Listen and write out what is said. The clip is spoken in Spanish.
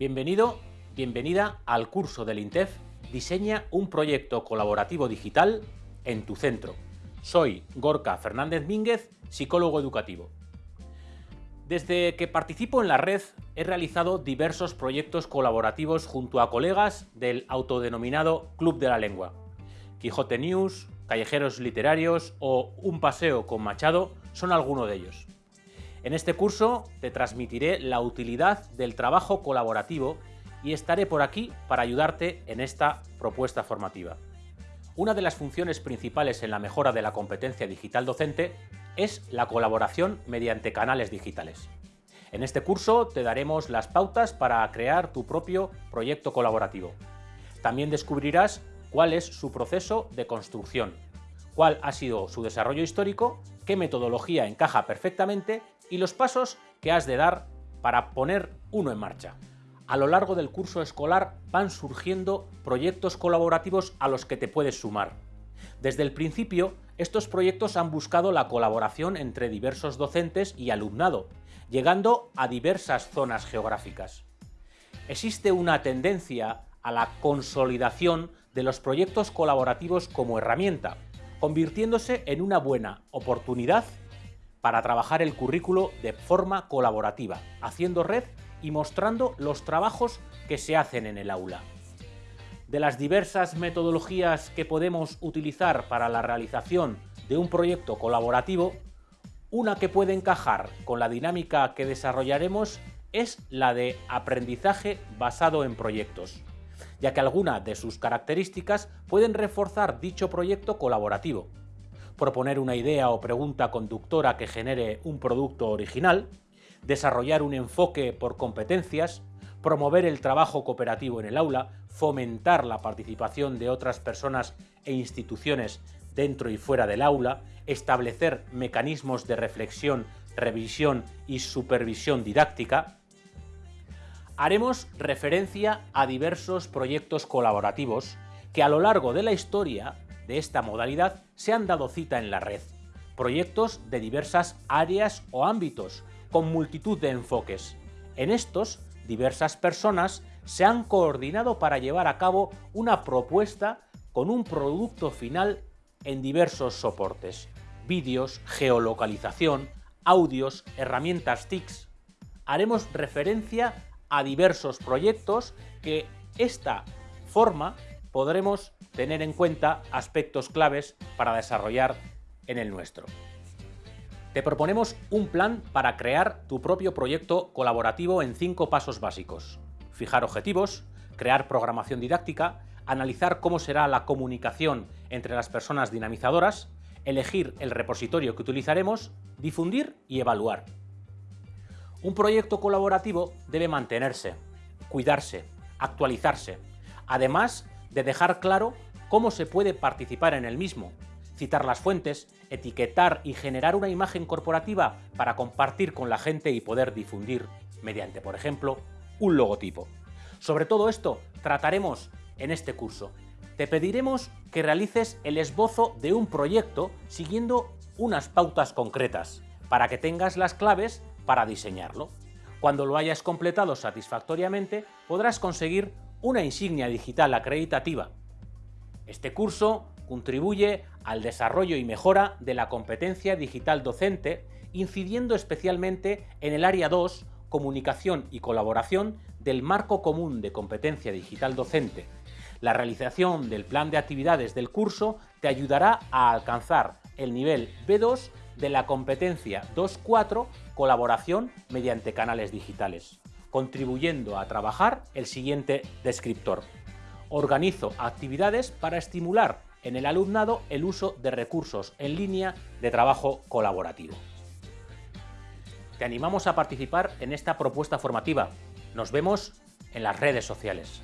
Bienvenido, bienvenida al curso del INTEF Diseña un proyecto colaborativo digital en tu centro. Soy Gorka Fernández Mínguez, psicólogo educativo. Desde que participo en la red he realizado diversos proyectos colaborativos junto a colegas del autodenominado Club de la Lengua. Quijote News, Callejeros Literarios o Un Paseo con Machado son algunos de ellos. En este curso te transmitiré la utilidad del trabajo colaborativo y estaré por aquí para ayudarte en esta propuesta formativa. Una de las funciones principales en la mejora de la competencia digital docente es la colaboración mediante canales digitales. En este curso te daremos las pautas para crear tu propio proyecto colaborativo. También descubrirás cuál es su proceso de construcción, cuál ha sido su desarrollo histórico, qué metodología encaja perfectamente y los pasos que has de dar para poner uno en marcha. A lo largo del curso escolar van surgiendo proyectos colaborativos a los que te puedes sumar. Desde el principio, estos proyectos han buscado la colaboración entre diversos docentes y alumnado, llegando a diversas zonas geográficas. Existe una tendencia a la consolidación de los proyectos colaborativos como herramienta, convirtiéndose en una buena oportunidad para trabajar el currículo de forma colaborativa, haciendo red y mostrando los trabajos que se hacen en el aula. De las diversas metodologías que podemos utilizar para la realización de un proyecto colaborativo, una que puede encajar con la dinámica que desarrollaremos es la de aprendizaje basado en proyectos, ya que algunas de sus características pueden reforzar dicho proyecto colaborativo. Proponer una idea o pregunta conductora que genere un producto original, desarrollar un enfoque por competencias, promover el trabajo cooperativo en el aula, fomentar la participación de otras personas e instituciones dentro y fuera del aula, establecer mecanismos de reflexión, revisión y supervisión didáctica. Haremos referencia a diversos proyectos colaborativos que a lo largo de la historia de esta modalidad se han dado cita en la red. Proyectos de diversas áreas o ámbitos, con multitud de enfoques. En estos, diversas personas se han coordinado para llevar a cabo una propuesta con un producto final en diversos soportes, vídeos, geolocalización, audios, herramientas TICs. Haremos referencia a diversos proyectos que esta forma podremos tener en cuenta aspectos claves para desarrollar en el nuestro. Te proponemos un plan para crear tu propio proyecto colaborativo en cinco pasos básicos. Fijar objetivos, crear programación didáctica, analizar cómo será la comunicación entre las personas dinamizadoras, elegir el repositorio que utilizaremos, difundir y evaluar. Un proyecto colaborativo debe mantenerse, cuidarse, actualizarse, además de dejar claro cómo se puede participar en el mismo, citar las fuentes, etiquetar y generar una imagen corporativa para compartir con la gente y poder difundir mediante, por ejemplo, un logotipo. Sobre todo esto trataremos en este curso. Te pediremos que realices el esbozo de un proyecto siguiendo unas pautas concretas para que tengas las claves para diseñarlo. Cuando lo hayas completado satisfactoriamente, podrás conseguir una insignia digital acreditativa. Este curso contribuye al desarrollo y mejora de la competencia digital docente, incidiendo especialmente en el área 2, comunicación y colaboración del marco común de competencia digital docente. La realización del plan de actividades del curso te ayudará a alcanzar el nivel B2 de la competencia 2.4 colaboración mediante canales digitales, contribuyendo a trabajar el siguiente descriptor. Organizo actividades para estimular en el alumnado el uso de recursos en línea de trabajo colaborativo. Te animamos a participar en esta propuesta formativa. Nos vemos en las redes sociales.